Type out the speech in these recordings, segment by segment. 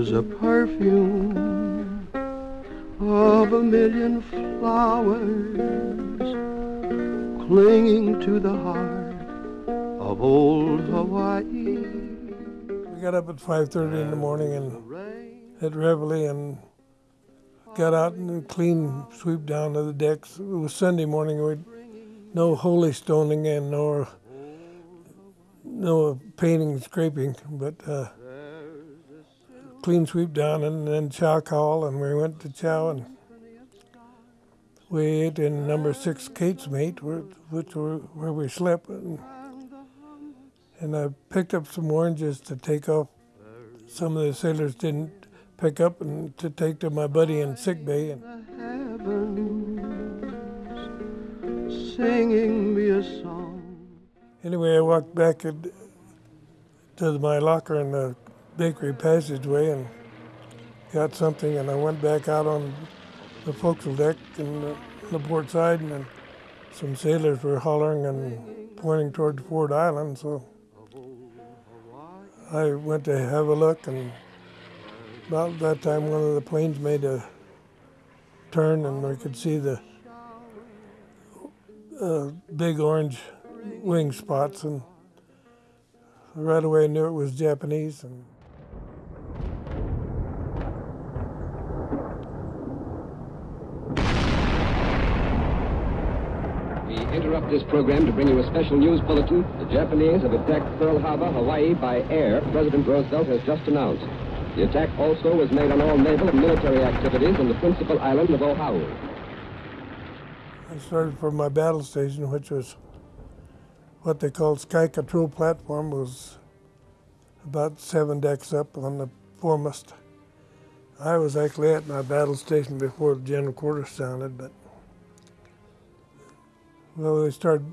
was a perfume of a million flowers clinging to the heart of old Hawaii. We got up at 5.30 in the morning and had reveille and got out and clean sweep down to the decks. It was Sunday morning. We no holy stoning and no no painting scraping, but uh, clean sweep down and then chow call, and we went to chow and we ate in number six casemate, which were where we slept, and, and I picked up some oranges to take off. Some of the sailors didn't pick up and to take to my buddy in sick bay. And, singing me a song. Anyway, I walked back to my locker and the bakery passageway and got something, and I went back out on the forecastle deck and the, the port side, and some sailors were hollering and pointing toward Ford Island, so I went to have a look, and about that time one of the planes made a turn, and I could see the uh, big orange wing spots, and right away I knew it was Japanese. And We interrupt this program to bring you a special news bulletin. The Japanese have attacked Pearl Harbor, Hawaii by air, President Roosevelt has just announced. The attack also was made on all naval and military activities on the principal island of Oahu. I started from my battle station, which was what they called Sky Control Platform, was about seven decks up on the foremast. I was actually at my battle station before the general quarters sounded, but well, they started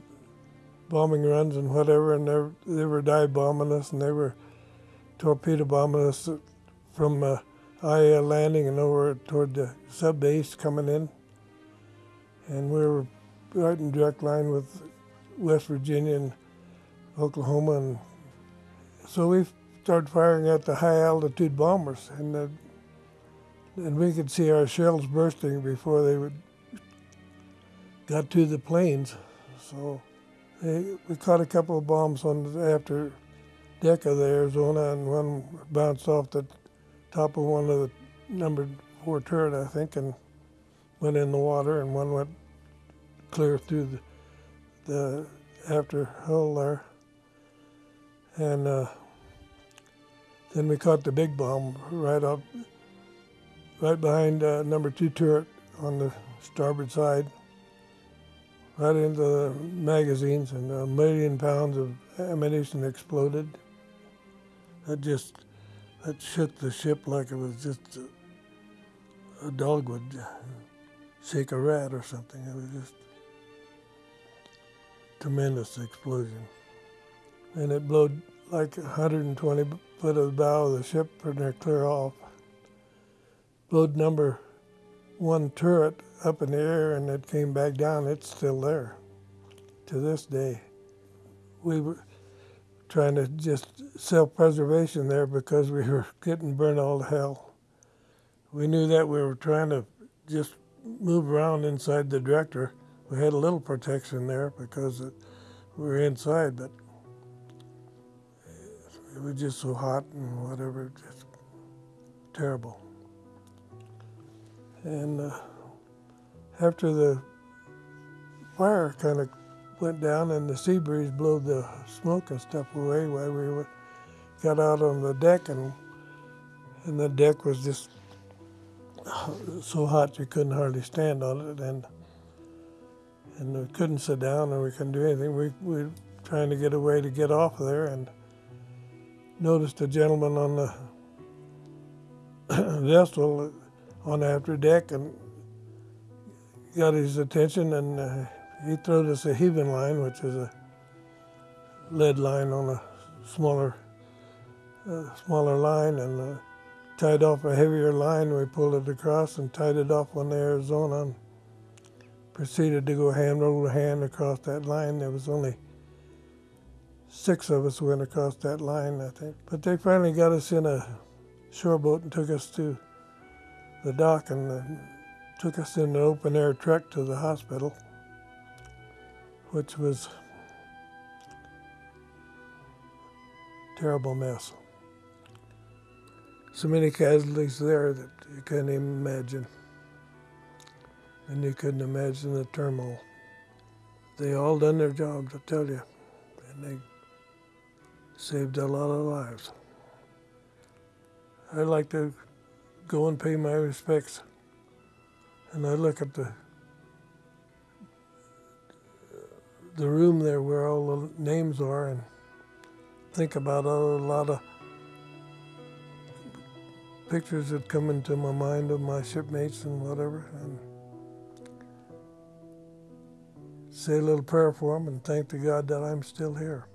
bombing runs and whatever, and they, they were dive bombing us and they were torpedo bombing us from uh, Aiea landing and over toward the sub base coming in. And we were right in direct line with West Virginia and Oklahoma, and so we started firing at the high altitude bombers, and the, and we could see our shells bursting before they would got to the planes. So they, we caught a couple of bombs on the after deck of the Arizona, and one bounced off the top of one of the number four turret, I think, and went in the water, and one went clear through the, the after hull there. And uh, then we caught the big bomb right up, right behind uh, number two turret on the starboard side, right into the magazines, and a million pounds of ammunition exploded. That just, that shook the ship like it was just a, a dog would shake a rat or something. It was just tremendous explosion. And it blew like 120 foot of the bow of the ship and they're clear off. Blowed number one turret up in the air and it came back down. It's still there to this day. We were trying to just self-preservation there because we were getting burned all to hell. We knew that we were trying to just move around inside the director. We had a little protection there because it, we were inside, but it was just so hot and whatever, just terrible. And uh, after the fire kind of went down and the sea breeze blew the smoke and stuff away while we got out on the deck and and the deck was just so hot you couldn't hardly stand on it and and we couldn't sit down and we couldn't do anything. We, we were trying to get away to get off of there and noticed a gentleman on the vessel on the after deck and got his attention and uh, he threw us a heaving line, which is a lead line on a smaller, uh, smaller line and uh, tied off a heavier line. We pulled it across and tied it off on the Arizona and proceeded to go hand over hand across that line. There was only six of us went across that line, I think. But they finally got us in a shore boat and took us to the dock and took us in an open air truck to the hospital, which was a terrible mess. So many casualties there that you couldn't even imagine. And you couldn't imagine the turmoil. They all done their jobs, I tell you, and they saved a lot of lives. I'd like to go and pay my respects, and I look at the the room there where all the names are, and think about a lot of pictures that come into my mind of my shipmates and whatever, and say a little prayer for them and thank the God that I'm still here.